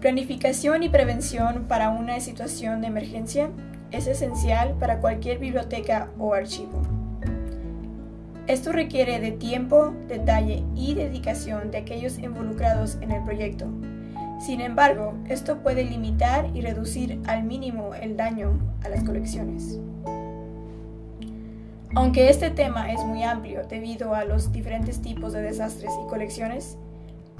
Planificación y prevención para una situación de emergencia es esencial para cualquier biblioteca o archivo. Esto requiere de tiempo, detalle y dedicación de aquellos involucrados en el proyecto. Sin embargo, esto puede limitar y reducir al mínimo el daño a las colecciones. Aunque este tema es muy amplio debido a los diferentes tipos de desastres y colecciones,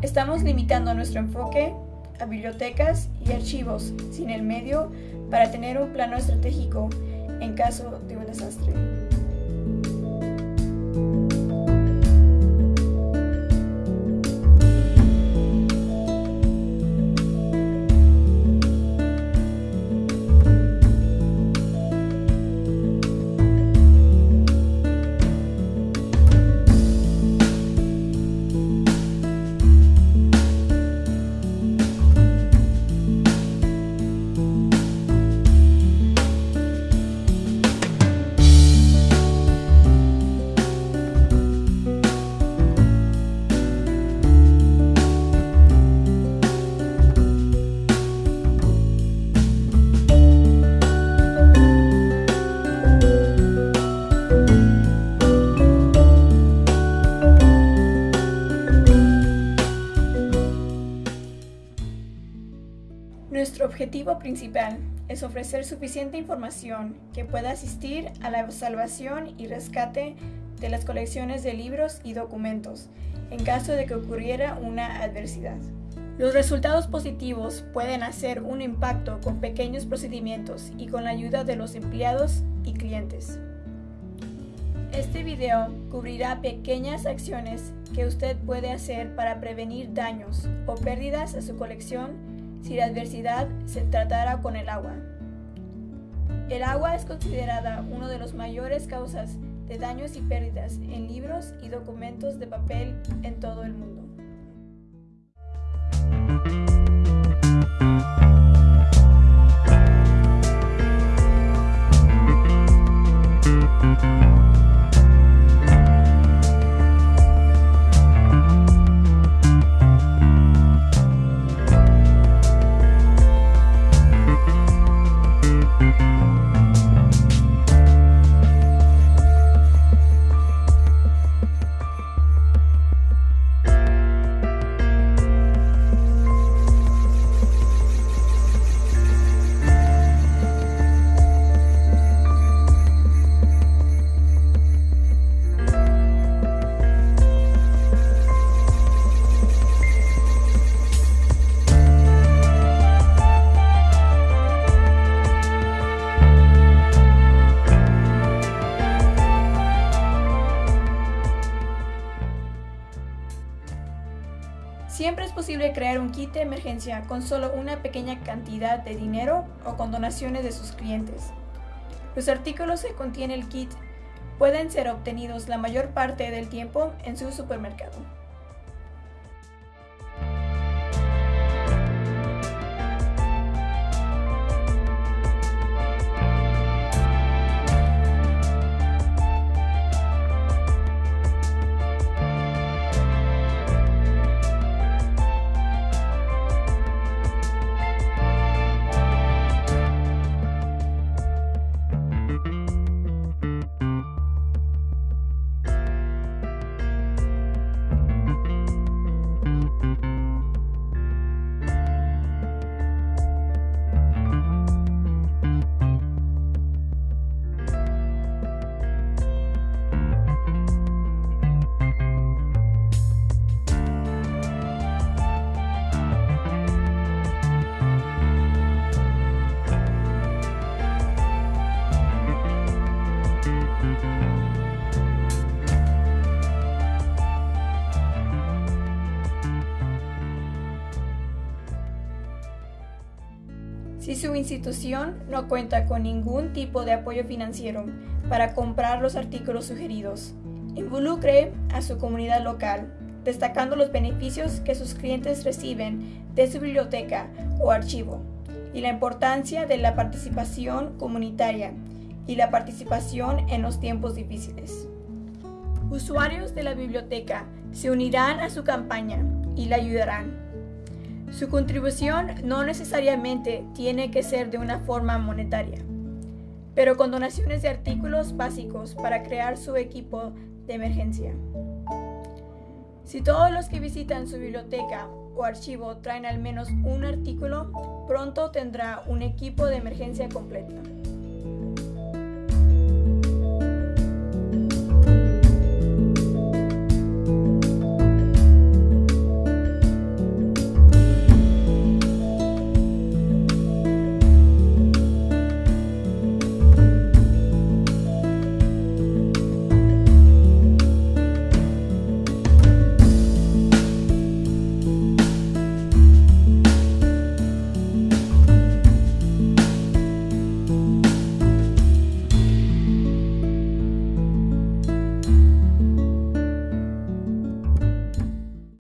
estamos limitando nuestro enfoque a bibliotecas y archivos sin el medio para tener un plano estratégico en caso de un desastre. Objetivo principal es ofrecer suficiente información que pueda asistir a la salvación y rescate de las colecciones de libros y documentos en caso de que ocurriera una adversidad. Los resultados positivos pueden hacer un impacto con pequeños procedimientos y con la ayuda de los empleados y clientes. Este video cubrirá pequeñas acciones que usted puede hacer para prevenir daños o pérdidas a su colección si la adversidad se tratara con el agua. El agua es considerada una de las mayores causas de daños y pérdidas en libros y documentos de papel en todo el mundo. Siempre es posible crear un kit de emergencia con solo una pequeña cantidad de dinero o con donaciones de sus clientes. Los artículos que contiene el kit pueden ser obtenidos la mayor parte del tiempo en su supermercado. Si su institución no cuenta con ningún tipo de apoyo financiero para comprar los artículos sugeridos, involucre a su comunidad local, destacando los beneficios que sus clientes reciben de su biblioteca o archivo y la importancia de la participación comunitaria y la participación en los tiempos difíciles. Usuarios de la biblioteca se unirán a su campaña y la ayudarán Su contribución no necesariamente tiene que ser de una forma monetaria, pero con donaciones de artículos básicos para crear su equipo de emergencia. Si todos los que visitan su biblioteca o archivo traen al menos un artículo, pronto tendrá un equipo de emergencia completo.